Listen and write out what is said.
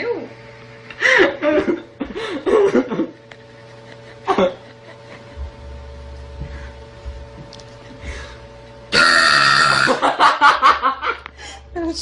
Brasil?